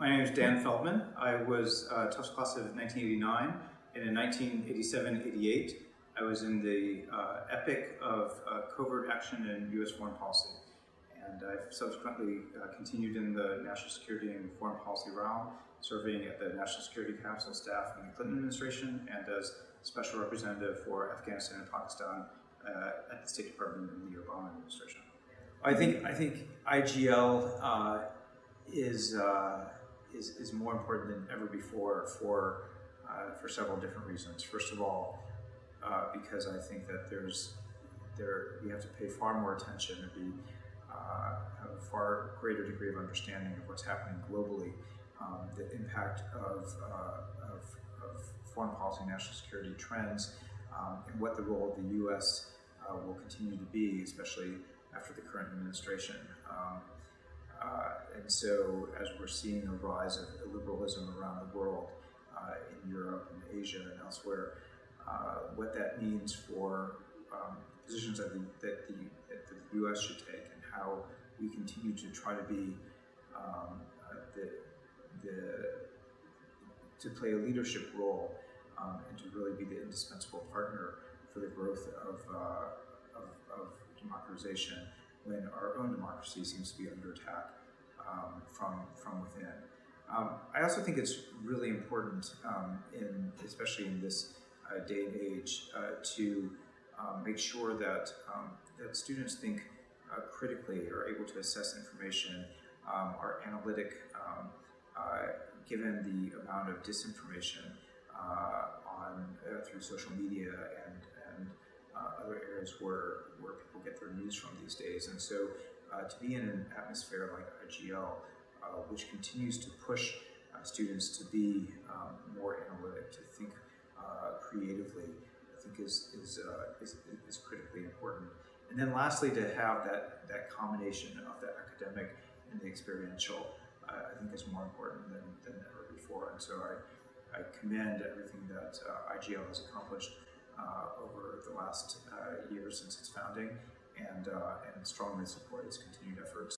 My name is Dan Feldman. I was uh, Tufts class of 1989, and in 1987-88, I was in the uh, EPIIC of uh, covert action in U.S. foreign policy. And I've subsequently uh, continued in the national security and foreign policy realm, serving at the National Security Council staff in the Clinton administration and as special representative for Afghanistan and Pakistan uh, at the State Department in the Obama administration. I think I think IGL uh, is, uh, is is more important than ever before for uh, for several different reasons. First of all, uh, because I think that there's there we have to pay far more attention and be uh, have a far greater degree of understanding of what's happening globally, um, the impact of, uh, of, of foreign policy, national security trends, um, and what the role of the U.S. Uh, will continue to be, especially after the current administration. Um, uh, and so, as we're seeing a rise of liberalism around the world, uh, in Europe and Asia and elsewhere, uh, what that means for um, positions that the, that the, that the U.S. should take and how we continue to try to be um, uh, the, the, to play a leadership role um, and to really be the indispensable partner for the growth of, uh, of, of democratization when our own democracy seems to be under attack um, from, from within. Um, I also think it's really important, um, in, especially in this uh, day and age, uh, to um, make sure that, um, that students think uh, critically, are able to assess information, are analytic, uh, given the amount of disinformation uh, on uh, through social media and, and uh, other areas where, where people get their news from these days. And so uh, to be in an atmosphere like IGL, uh, which continues to push uh, students to be um, more analytic, to think uh, creatively, I think is, is, is, is critically important. And then lastly, to have that, that combination of the academic and the experiential, uh, I think is more important than, than ever before. And so I, I commend everything that uh, IGL has accomplished uh, over the last uh, year since its founding and, uh, and strongly support its continued efforts